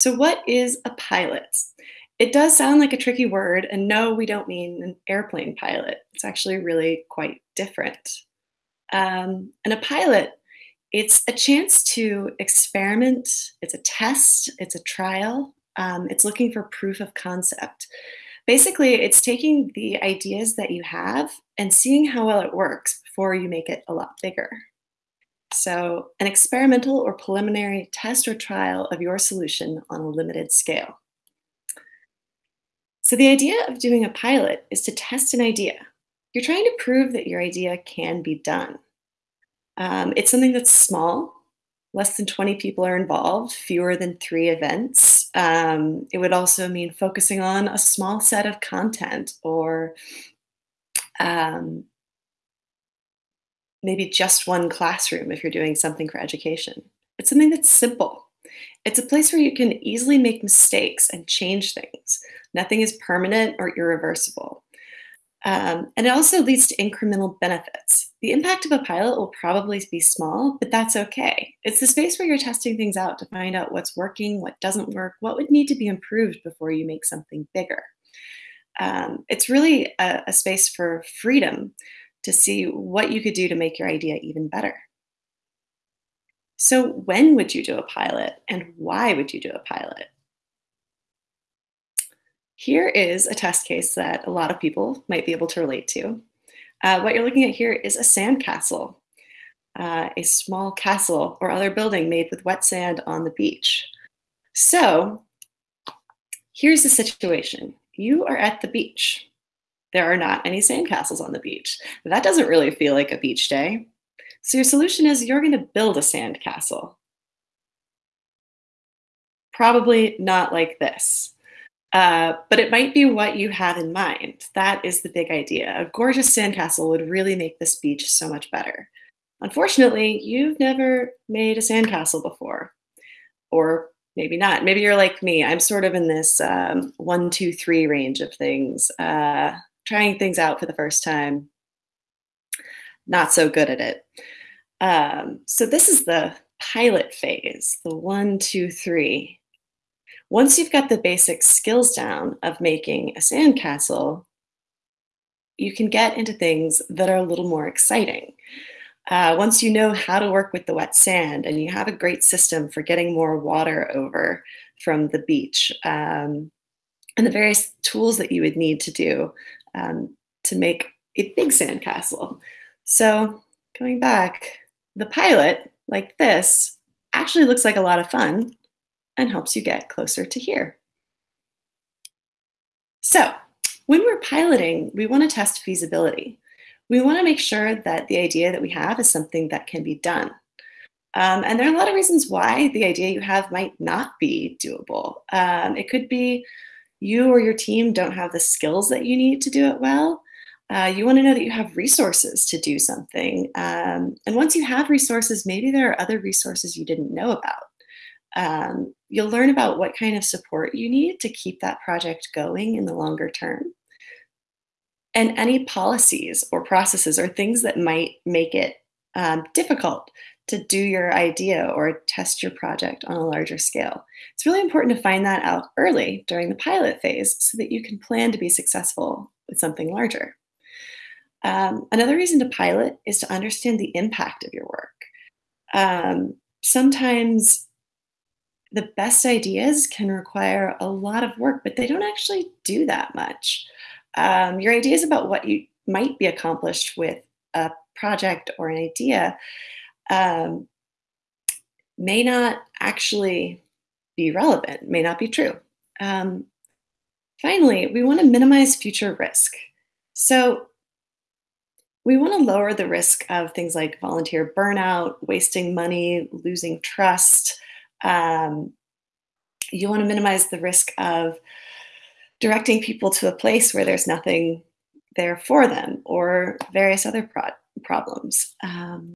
So, what is a pilot? It does sound like a tricky word, and no, we don't mean an airplane pilot. It's actually really quite different. Um, and a pilot, it's a chance to experiment, it's a test, it's a trial, um, it's looking for proof of concept. Basically, it's taking the ideas that you have and seeing how well it works before you make it a lot bigger. So, an experimental or preliminary test or trial of your solution on a limited scale. So, the idea of doing a pilot is to test an idea. You're trying to prove that your idea can be done. Um, it's something that's small. Less than 20 people are involved, fewer than three events. Um, it would also mean focusing on a small set of content or um, maybe just one classroom if you're doing something for education. It's something that's simple. It's a place where you can easily make mistakes and change things. Nothing is permanent or irreversible. Um, and it also leads to incremental benefits. The impact of a pilot will probably be small, but that's okay. It's the space where you're testing things out to find out what's working, what doesn't work, what would need to be improved before you make something bigger. Um, it's really a, a space for freedom to see what you could do to make your idea even better. So, when would you do a pilot and why would you do a pilot? Here is a test case that a lot of people might be able to relate to. Uh, what you're looking at here is a sandcastle, uh, a small castle or other building made with wet sand on the beach. So, here's the situation you are at the beach there are not any sandcastles on the beach. That doesn't really feel like a beach day. So your solution is you're going to build a sandcastle. Probably not like this. Uh, but it might be what you had in mind. That is the big idea. A gorgeous sandcastle would really make this beach so much better. Unfortunately, you've never made a sandcastle before, or maybe not. Maybe you're like me. I'm sort of in this um, one, two, three range of things. Uh, trying things out for the first time, not so good at it. Um, so this is the pilot phase, the one, two, three. Once you've got the basic skills down of making a sandcastle, you can get into things that are a little more exciting. Uh, once you know how to work with the wet sand and you have a great system for getting more water over from the beach um, and the various tools that you would need to do um, to make a big sandcastle. So going back, the pilot, like this, actually looks like a lot of fun and helps you get closer to here. So when we're piloting, we want to test feasibility. We want to make sure that the idea that we have is something that can be done. Um, and there are a lot of reasons why the idea you have might not be doable. Um, it could be you or your team don't have the skills that you need to do it well, uh, you want to know that you have resources to do something. Um, and once you have resources, maybe there are other resources you didn't know about. Um, you'll learn about what kind of support you need to keep that project going in the longer term. And any policies or processes or things that might make it um, difficult to do your idea or test your project on a larger scale. It's really important to find that out early during the pilot phase so that you can plan to be successful with something larger. Um, another reason to pilot is to understand the impact of your work. Um, sometimes the best ideas can require a lot of work, but they don't actually do that much. Um, your ideas about what you might be accomplished with a project or an idea um, may not actually be relevant, may not be true. Um, finally, we want to minimize future risk. So we want to lower the risk of things like volunteer burnout, wasting money, losing trust. Um, you want to minimize the risk of directing people to a place where there's nothing there for them or various other pro- problems. Um,